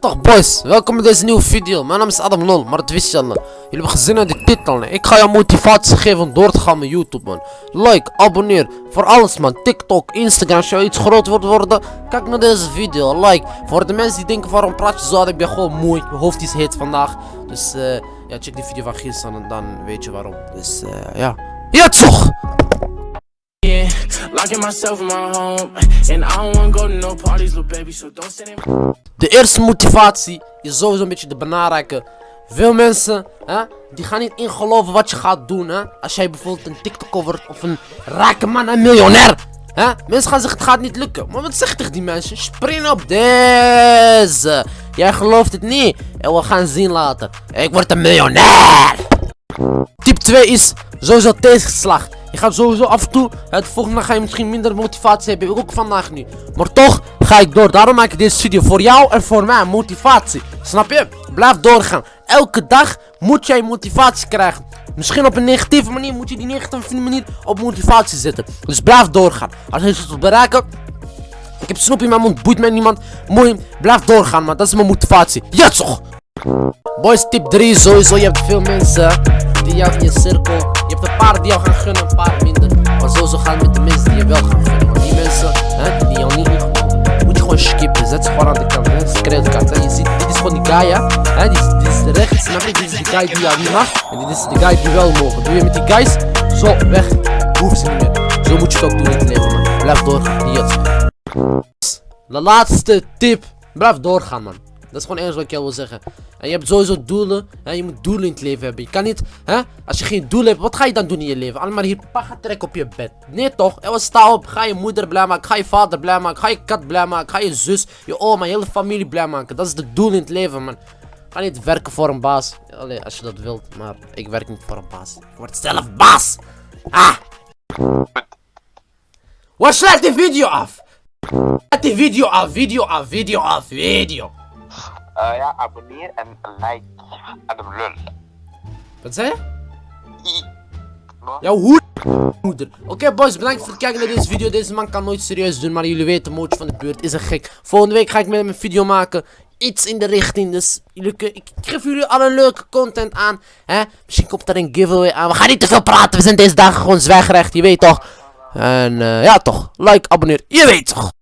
toch boys, welkom bij deze nieuwe video. Mijn naam is Adam Lol, maar dat wist je al. Jullie hebben gezien aan de titel. Ik ga jou motivatie geven om door te gaan met YouTube man. Like, abonneer, voor alles man. TikTok, Instagram, als je iets groot wordt worden. Kijk naar deze video, like. Voor de mensen die denken waarom praat je zo, ik ben gewoon moe. Mijn hoofd is heet vandaag. Dus eh, ja, check die video van gisteren en dan weet je waarom. Dus eh, ja. Ja toch! Locking myself in my home, and I go to no parties, baby. So don't send. De eerste motivatie is sowieso een beetje de belangrijke. Veel mensen, hè, die gaan niet ingeloven wat je gaat doen, hè. Als jij bijvoorbeeld een TikToker wordt of een rijke man, een miljonair. Hè? Mensen gaan zeggen het gaat niet lukken. Maar wat zeg je tegen die mensen? Spring op deze. Jij gelooft het niet. En we gaan zien later. Ik word een miljonair. Tip 2 is sowieso tegenslag. Je gaat sowieso af en toe, het volgende ga je misschien minder motivatie hebben. Ook vandaag nu. Maar toch ga ik door. Daarom maak ik deze video voor jou en voor mij. Motivatie. Snap je? Blijf doorgaan. Elke dag moet jij motivatie krijgen. Misschien op een negatieve manier moet je die negatieve manier op motivatie zetten. Dus blijf doorgaan. Als je iets wilt bereiken, ik heb snoep in mijn mond, boeit mij niemand. Mooi, blijf doorgaan man, dat is mijn motivatie. Ja toch! Boys, tip 3 sowieso, je hebt veel mensen die jou in je cirkel. Je hebt een paar die jou gaan gunnen, Zet ze aan de kant, hè. Krijgen kaart. Je ziet, dit is gewoon die guy, hè. dit, is, de rechts, snap je? Dit is de guy die jou niet mag. En dit is de guy die wel mogen. Doe je met die guys, zo, weg. Hoeven ze niet meer. Zo moet je het ook doen in man. Blijf doorgaan, die jas. De laatste tip. Blijf doorgaan, man. Dat is gewoon het enige wat ik wil zeggen. En je hebt sowieso doelen. Hè? Je moet doelen in het leven hebben. Je kan niet, hè? Als je geen doel hebt, wat ga je dan doen in je leven? Allemaal hier paga trekken op je bed. Nee toch? En sta op. Ga je moeder blij maken. Ga je vader blij maken. Ga je kat blij maken. Ga je zus, je oma, je hele familie blij maken. Dat is de doel in het leven, man. Ga niet werken voor een baas. Allee, als je dat wilt. Maar ik werk niet voor een baas. Ik word zelf baas. Ah! Wat sluit die video af? Sluit die video af, video af, video af, video. Eh ja, abonneer en like de lul. Wat zei je? I. Wat? Jouw hoed. Moeder. Oké boys, bedankt voor het kijken naar deze video. Deze man kan nooit serieus doen, maar jullie weten, Mootje van de buurt is een gek. Volgende week ga ik met hem een video maken. Iets in de richting, dus jullie kun- ik geef jullie alle leuke content aan. Hè? Misschien komt er een giveaway aan. We gaan niet te veel praten, we zijn deze dagen gewoon zwijgrecht, je weet toch. En eh, ja toch, like, abonneer, je weet toch.